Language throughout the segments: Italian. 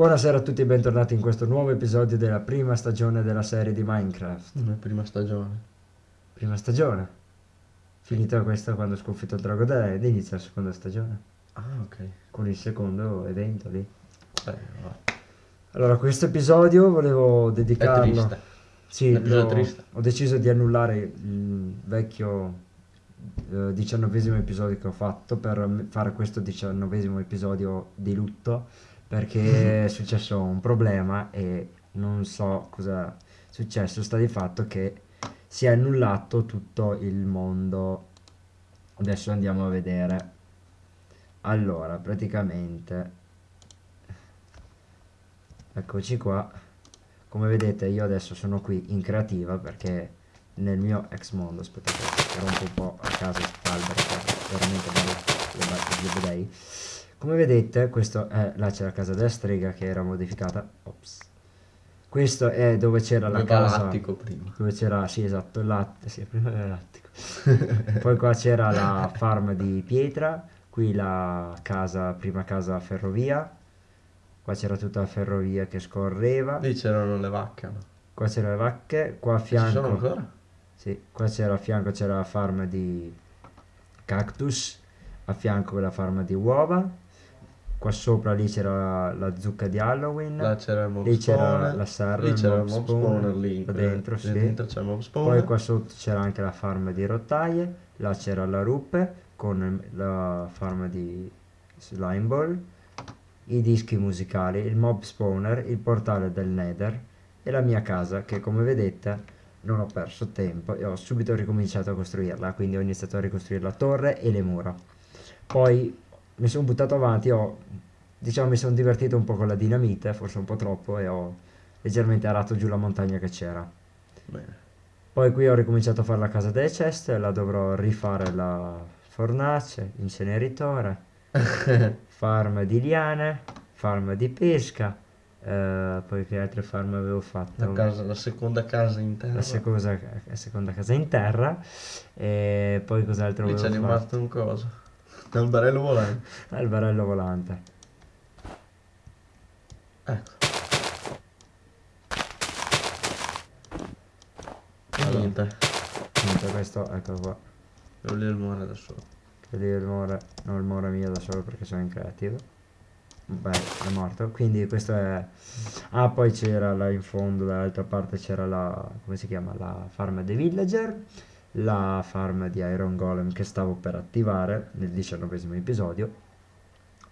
Buonasera a tutti e bentornati in questo nuovo episodio della prima stagione della serie di Minecraft. La prima stagione. Prima stagione. Finita questa quando ho sconfitto il drago ed inizia la seconda stagione. Ah, ok. Con il secondo evento lì. Eh, va. Allora, questo episodio volevo È dedicarlo... triste. Sì, l'ho- triste. ho deciso di annullare il vecchio eh, diciannovesimo episodio che ho fatto per fare questo diciannovesimo episodio di lutto perché è successo un problema e non so cosa è successo, sta di fatto che si è annullato tutto il mondo. Adesso andiamo a vedere. Allora, praticamente eccoci qua. Come vedete io adesso sono qui in creativa perché nel mio ex mondo, aspettate, rompo un po' a caso che veramente bello, le ba- le vedei. Come vedete, questo è, là c'è la casa della strega che era modificata, ops. Questo è dove c'era la casa, l'attico prima. dove c'era, sì esatto, il latte, sì, prima era l'attico. Poi qua c'era la farm di pietra, qui la casa, prima casa ferrovia, qua c'era tutta la ferrovia che scorreva, Lì c'erano le vacche, no? qua c'erano le vacche, qua a Ci sono fianco, ancora? sì, qua c'era a fianco c'era la farm di cactus, a fianco la farm di uova, qua sopra lì c'era la, zucca di Halloween, Là c'era il mob lì c'era la serra, Lì c'era il mob mob spawner, spawner lì. qua quella- dentro, lì sì. dentro c'è il mob Poi spawner. qua sotto c'era anche la farm di rottaie, là c'era la ruppe con la farm di slime ball, i dischi musicali, il mob spawner, il portale del nether e la mia casa che come vedete non ho perso tempo e ho subito ricominciato a costruirla, quindi ho iniziato a ricostruire la torre e le mura. Poi mi sono buttato avanti, ho, diciamo mi sono divertito un po' con la dinamite, forse un po' troppo e ho leggermente arato giù la montagna che c'era. Bene. Poi qui ho ricominciato a fare la casa delle ceste, la dovrò rifare la fornace, inceneritore, farm di liane, farm di pesca, eh, poi che altre farm avevo fatto? La, casa, la seconda casa in terra. La seconda, la seconda casa in terra e poi cos'altro Lì c'è avevo fatto? rimasto un coso. Un alberello volante. Albarello volante. Ecco. Allora. niente. Niente, questo, ecco qua. Devo lì il muore da solo. Che lì il more, non il more mio da solo perché sono in creativo. Beh, è morto. Quindi questo è... Ah, poi c'era là in fondo, dall'altra parte c'era la... come si chiama? La farm dei villager. La farm di Iron Golem che stavo per attivare nel diciannovesimo episodio.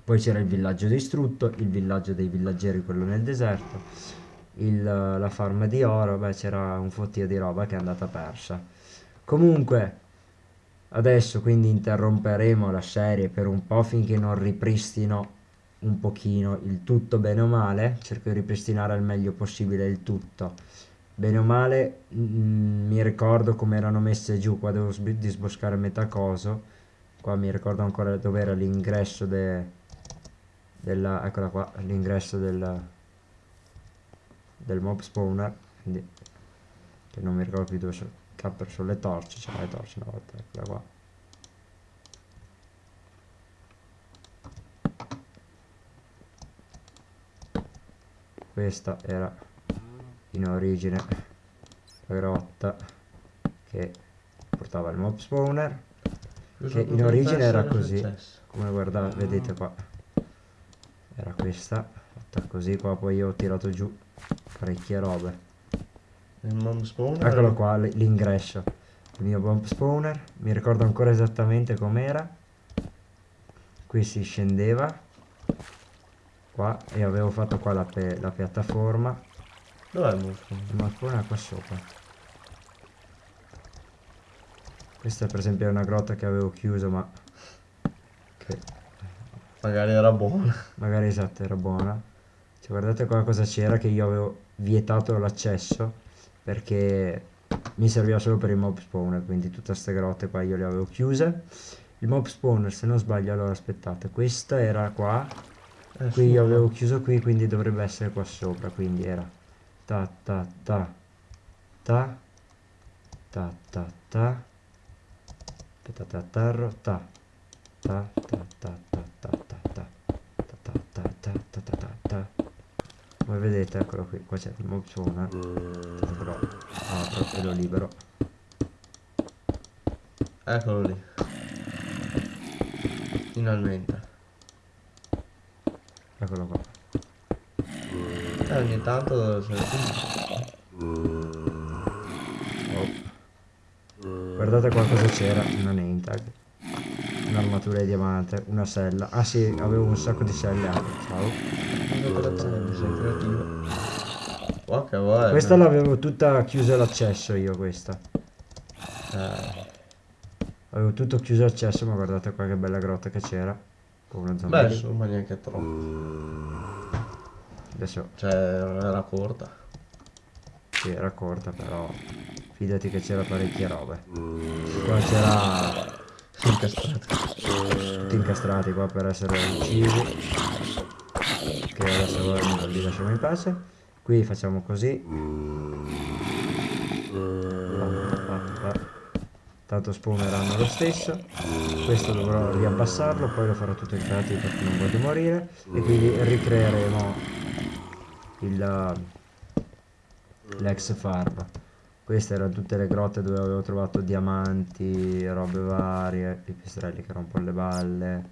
Poi c'era il villaggio distrutto, il villaggio dei villaggeri, quello nel deserto. Il, la farm di oro, beh c'era un fottio di roba che è andata persa. Comunque, Adesso quindi interromperemo la serie per un po' finché non ripristino un pochino il tutto bene o male. Cerco di ripristinare al meglio possibile il tutto. Bene o male mm, mi ricordo come erano messe giù, qua devo sb- disboscare metà coso. Qua mi ricordo ancora dove era l'ingresso de- della... eccola qua, l'ingresso del, del mob spawner. Quindi che non mi ricordo più dove sono. Ha perso le torce, c'era le torce una volta, eccola qua. Questa era in origine la grotta che portava il mob spawner. Che in origine era così. Come guardate, vedete qua. Era questa, fatta così qua, poi io ho tirato giù parecchie robe. Il mob spawner. Eccolo qua, l'ingresso. Il mio bomb spawner. Mi ricordo ancora esattamente com'era. Qui si scendeva. Qua. E avevo fatto qua la, la piattaforma. Dov'è il spawner? Il spawner è qua sopra. Questa per esempio è una grotta che avevo chiuso ma... Che Magari era buono. magari esatto era buona. Cioè, guardate qua cosa c'era che io avevo vietato l'accesso perché mi serviva solo per il mob spawner, quindi tutte queste grotte qua io le avevo chiuse. Il mob spawner, se non sbaglio, allora aspettate, questa era qua, Eh, qui io avevo chiuso qui, quindi dovrebbe essere qua sopra, quindi era ta ta ta ta ta ta ta aspettate atterro ta ta ta ta ta ta ta ta ta ta ta ta ta ta ta ta Come vedete, eccolo qui, qua c'è il spawner. Però apro e lo libero. Eccolo lì. Finalmente. Eccolo qua. E ogni tanto Oh. Guardate qua cosa c'era, una name tag. Un'armatura di diamante, una sella. Ah sì, avevo un sacco di selle anche, ciao. vuoi? Questa l'avevo tutta chiusa l'accesso io questa. Eh, Avevo tutto chiuso l'accesso, ma guardate qua che bella grotta che c'era. Con uno zombie. beh, insomma, neanche troppo. Adesso Cioè, era corta. sì, era corta, però fidati che c'era parecchie robe. Qua c'era Incastrato. tutti incastrati qua per essere uccisi. Che adesso li lasciamo in pace. Qui facciamo così. Tanto spawneranno lo stesso. Questo dovrò riabbassarlo, poi lo farò tutto in creativo perché non voglio morire. E quindi ricreeremo l'ex farm. Queste erano tutte le grotte dove avevo trovato diamanti, robe varie, pipistrelli che rompono le balle.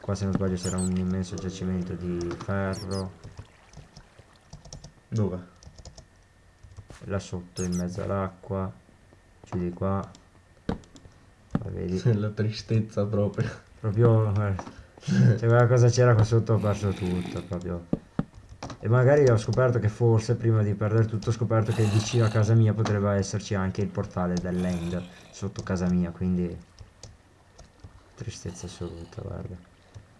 Qua se non sbaglio c'era un immenso giacimento di ferro. Dove? Là sotto in mezzo all'acqua. Giù di qua. Qua vedi. La tristezza proprio. Proprio... Cioè guarda cosa c'era qua sotto ho perso tutto proprio. E magari ho scoperto che forse prima di perdere tutto ho scoperto che vicino a casa mia potrebbe esserci anche il portale dell'end sotto casa mia, quindi tristezza assoluta, guarda.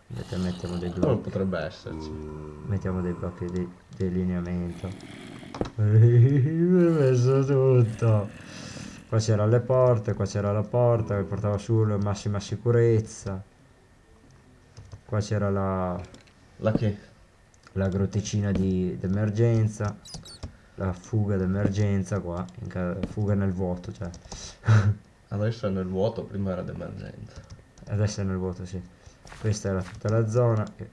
Mettiamo dei blocchi, potrebbe esserci? mettiamo dei blocchi di delineamento. Ho messo tutto. Qua c'erano le porte, qua c'era la porta che portava su la massima sicurezza. Qua c'era la, La che? La grotticina di d'emergenza, la fuga d'emergenza qua, fuga nel vuoto, cioè. Adesso è nel vuoto, prima era d'emergenza. Adesso è nel vuoto, sì. Questa era tutta la zona. che-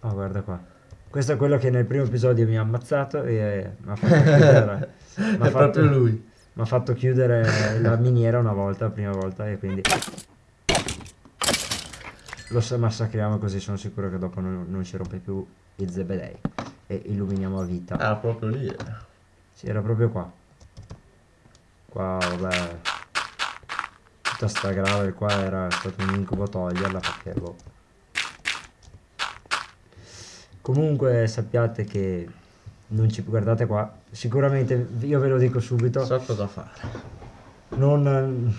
Oh, guarda qua. Questo è quello che nel primo episodio mi ha ammazzato e mi ha fatto chiudere. è fatto- proprio lui. Mi ha fatto chiudere la miniera una volta, la prima volta, e quindi lo sa- massacriamo così sono sicuro che dopo non, non ci rompe più il zebedei e illuminiamo a vita. Ah, proprio lì. eh. Sì, era proprio qua. Qua, vabbè. Tutta sta gravel qua era stato un incubo toglierla perché boh. Comunque sappiate che non ci guardate qua. Sicuramente io ve lo dico subito. So cosa fare. non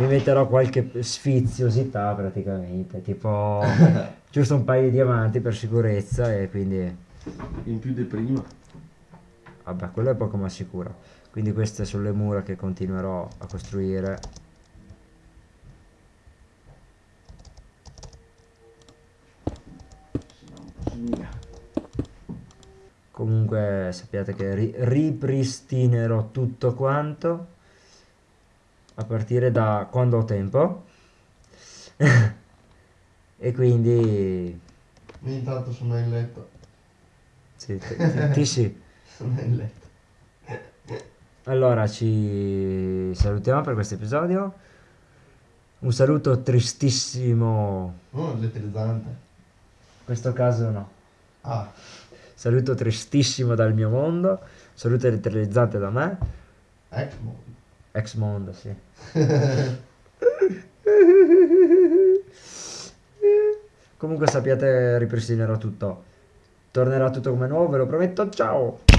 mi metterò qualche sfiziosità praticamente tipo giusto un paio di diamanti per sicurezza e quindi In più di prima. vabbè quello è poco ma sicuro. Quindi queste sono le mura che continuerò a costruire. Comunque sappiate che ri- ripristinerò tutto quanto a partire da quando ho tempo e quindi Io intanto sono in letto. sì, ti, ti- ti sì Sono in letto. allora ci salutiamo per questo episodio un saluto tristissimo Oh, elettrizzante. in questo caso no Ah, saluto tristissimo dal mio mondo saluto elettrizzante da me Exmo. Ex mondo sì. Comunque sappiate ripristinerò tutto. Tornerà tutto come nuovo ve lo prometto. Ciao